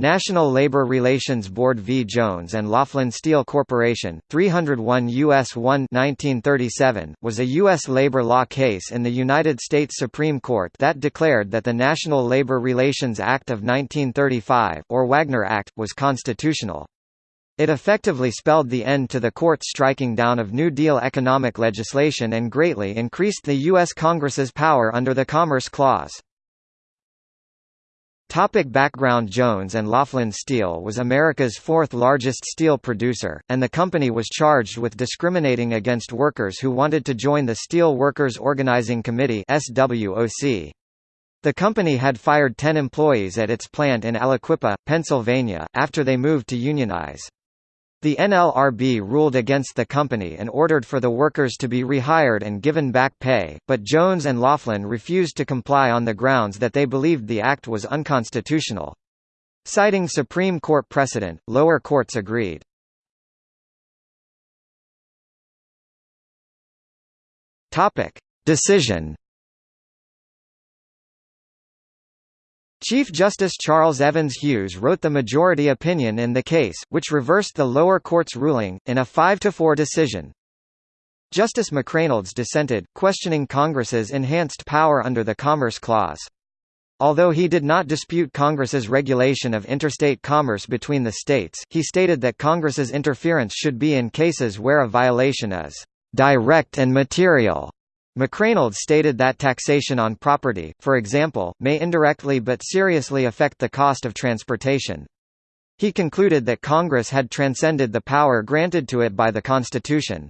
National Labor Relations Board v. Jones and Laughlin Steel Corporation, 301 U.S. 1 1937, was a U.S. labor law case in the United States Supreme Court that declared that the National Labor Relations Act of 1935 or Wagner Act, was constitutional. It effectively spelled the end to the court's striking down of New Deal economic legislation and greatly increased the U.S. Congress's power under the Commerce Clause. Topic background Jones and Laughlin Steel was America's fourth largest steel producer, and the company was charged with discriminating against workers who wanted to join the Steel Workers Organizing Committee. The company had fired 10 employees at its plant in Aliquippa, Pennsylvania, after they moved to unionize. The NLRB ruled against the company and ordered for the workers to be rehired and given back pay, but Jones and Laughlin refused to comply on the grounds that they believed the act was unconstitutional. Citing Supreme Court precedent, lower courts agreed. Decision Chief Justice Charles Evans Hughes wrote the majority opinion in the case, which reversed the lower court's ruling, in a 5–4 decision. Justice McReynolds dissented, questioning Congress's enhanced power under the Commerce Clause. Although he did not dispute Congress's regulation of interstate commerce between the states, he stated that Congress's interference should be in cases where a violation is direct and material McReynolds stated that taxation on property, for example, may indirectly but seriously affect the cost of transportation. He concluded that Congress had transcended the power granted to it by the Constitution.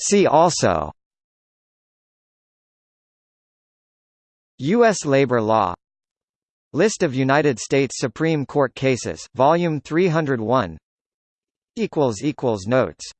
See also U.S. labor law List of United States Supreme Court cases, Volume 301 Notes